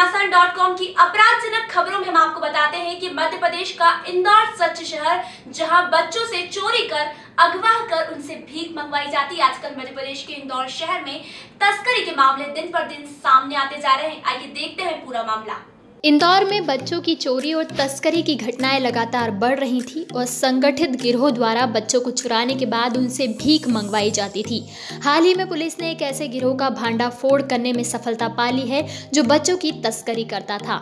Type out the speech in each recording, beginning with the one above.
घमासान की अपराधजनक खबरों में हम आपको बताते हैं कि मध्य प्रदेश का इंदौर सच शहर, जहाँ बच्चों से चोरी कर, अगवा कर उनसे भीख मंगवाई जाती है। आजकल मध्य प्रदेश के इंदौर शहर में तस्करी के मामले दिन पर दिन सामने आते जा रहे हैं। आइए देखते हैं पूरा मामला। इंदौर में बच्चों की चोरी और तस्करी की घटनाएँ लगातार बढ़ रही थी और संगठित गिरोह द्वारा बच्चों को चुराने के बाद उनसे भीख मंगवाई जाती थी। हाल ही में पुलिस ने एक ऐसे गिरोह का भांडा फोड़ करने में सफलता पा ली है जो बच्चों की तस्करी करता था।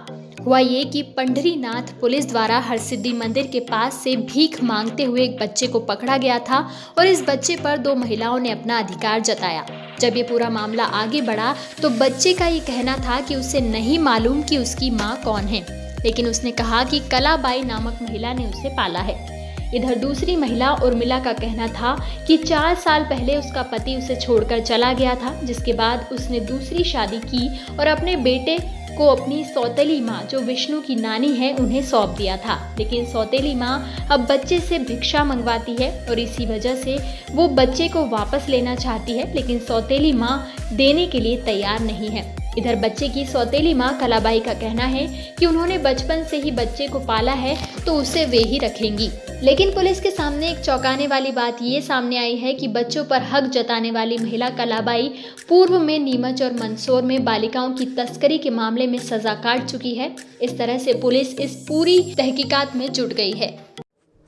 हुआ ये कि पंडरी नाथ पुलिस द्वारा हरसिद्धि मंदिर के पास से भीख मांगते हुए एक बच्चे को पकड़ा गया था और इस बच्चे पर दो महिलाओं ने अपना अधिकार जताया। जब ये पूरा मामला आगे बढ़ा तो बच्चे का ये कहना था कि उसे नहीं मालूम कि उसकी माँ कौन है। लेकिन उसने कहा कि कलाबाई नामक महिला ने उसे पाला है। इधर दूसरी महिला उर्मिला का कहना था कि चार साल पहले उसका पति उसे छोड़कर चला गया था, जिसके बाद उसने दूसरी शादी की और अपने बेटे को अपनी सौतेली माँ, जो विष्णु की नानी है, उन्हें सौंप दिया था। लेकिन सौतेली माँ अब बच्चे से भिक्षा मंगवाती है और इसी वजह से वो बच्चे को वापस लेना चाहती है, लेकिन सौतेली माँ देने के लिए तैयार नहीं है। इधर बच्चे की सौतेली माँ कलाबाई का कहना है कि उन्होंने बचपन से ही बच्चे को पाला है तो उसे वे ही रखेंगी। लेकिन पुलिस के सामने एक चौंकाने वाली बात ये सामने आई है कि बच्चों पर हक जताने वाली महिला कलाबाई पूर्व में नीमच और मंदसौर में बालिकाओं की तस्करी के मामले में सजा काट चुकी है। इस तरह से पुलिस इस पूरी तहकीकात में जुट गई है।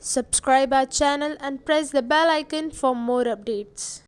Subscribe our channel and press the bell icon for more updates.